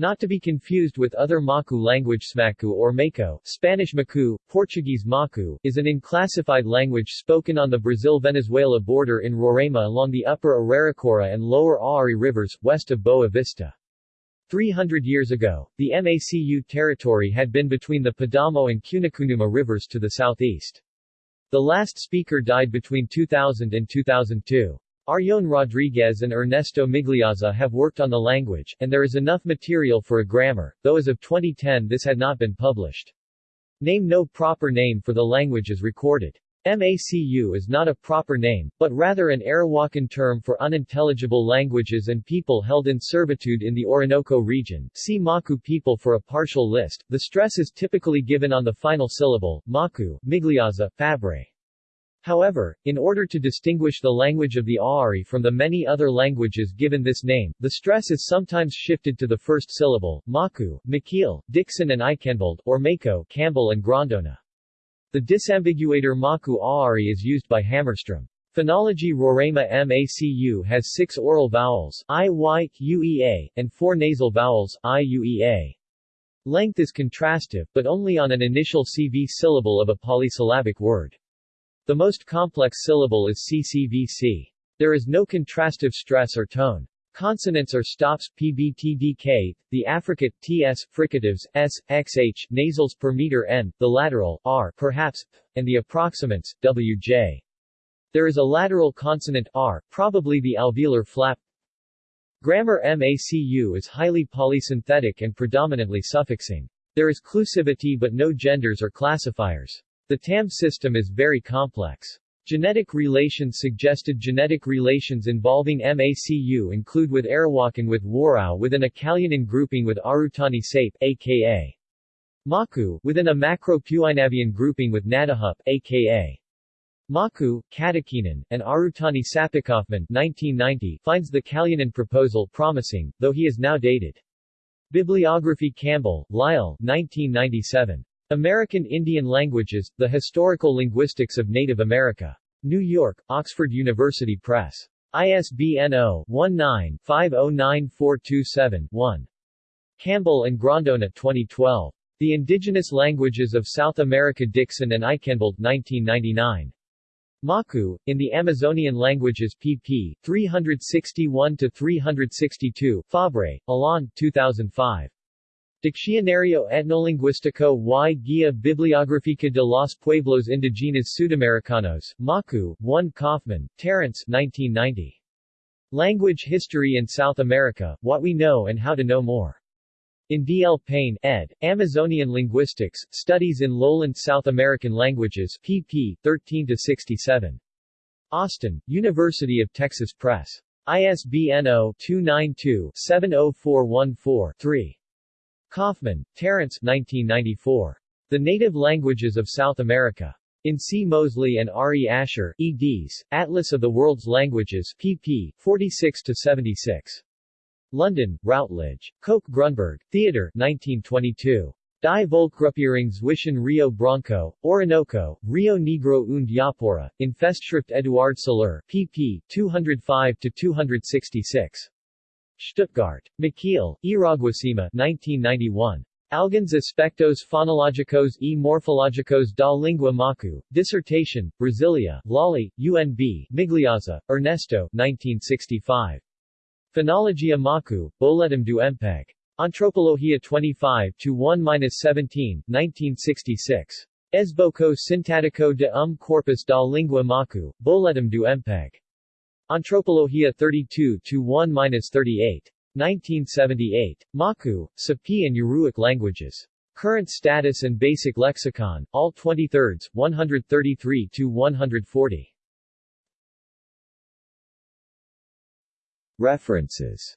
Not to be confused with other Macu language Smaku or Mako, Spanish Macu, Portuguese Macu, is an unclassified language spoken on the Brazil-Venezuela border in Roraima along the upper Uraricoera and lower Auari rivers, west of Boa Vista. 300 years ago, the MACU territory had been between the Padamo and Cunucunuma rivers to the southeast. The last speaker died between 2000 and 2002. Arion Rodrigues and Ernesto Migliazza have worked on the language, and there is enough material for a grammar, though as of 2010 this had not been published. Name No proper name for the language is recorded. MACU is not a proper name, but rather an Arawakan term for unintelligible languages and people held in servitude in the Orinoco region. See Maku people for a partial list. The stress is typically given on the final syllable, Maku, Migliazza, Fabre. However, in order to distinguish the language of the Auari from the many other languages given this name, the stress is sometimes shifted to the first syllable, Maku, Makil, Dixon and Aikhenvald, or Mako, Campbell and Grondona. The disambiguator Maku Auari is used by Hammarström. Phonology Roraima MACU has six oral vowels, I, Y, UEA, and four nasal vowels, I, UEA. Length is contrastive, but only on an initial CV syllable of a polysyllabic word. The most complex syllable is CCVC. There is no contrastive stress or tone. Consonants are stops PBTDK, the affricate TS, fricatives S, XH, nasals per meter N, the lateral R, perhaps, and the approximants WJ. There is a lateral consonant R, probably the alveolar flap. Grammar MACU is highly polysynthetic and predominantly suffixing. There is clusivity but no genders or classifiers. The TAM system is very complex. Genetic relations suggested genetic relations involving MACU include with Arawakan with Warao within a Kalianan grouping with Arutani Sape aka Maku within a Macro-Puinavian grouping with Nadahup aka Maku, Katakinan, and Arutani Sapikofman 1990 finds the Kalianan proposal promising, though he is now dated. Bibliography Campbell, Lyle 1997. American Indian Languages, The Historical Linguistics of Native America. New York, Oxford University Press. ISBN 0-19-509427-1. Campbell and Grondona 2012. The Indigenous Languages of South America Dixon and Aikhenvald 1999. Maku, in the Amazonian Languages pp. 361-362, Fabre, Alain 2005. Diccionario Etnolinguístico y Guía Bibliográfica de los Pueblos Indígenas Sudamericanos, Maku, 1 Kaufman, Terence 1990. Language History in South America, What We Know and How to Know More. In D. L. Payne, ed., Amazonian Linguistics, Studies in Lowland South American Languages, pp. 13-67. Austin, University of Texas Press. ISBN 0-292-70414-3. Kaufman, Terence 1994. The Native Languages of South America. In C. Mosley and R. E. Asher, eds., Atlas of the World's Languages, pp. 46-76. London, Routledge. Koch Grunberg, Theodor 1922. Die Volksgruppierung zwischen Rio Branco, Orinoco, Rio Negro und Yapurá, in Festschrift Eduard Seler, pp. 205-266. Stuttgart. Maciel, Iraguacema 1991. Alguns aspectos fonológicos e morfológicos da língua Macu. Dissertation, Brasilia, Lolly, UNB, Migliazza, Ernesto 1965. Phonologia Macu, Boletim do MPEG. Antropologia 25 to 1-17, 1966. Esboco Sintático de um corpus da língua Macu, Boletim do MPEG. Antropologia 32 1-38. 1978. Maku, Sapi and Yuruic languages. Current status and basic lexicon, all 23rds, 133 140. References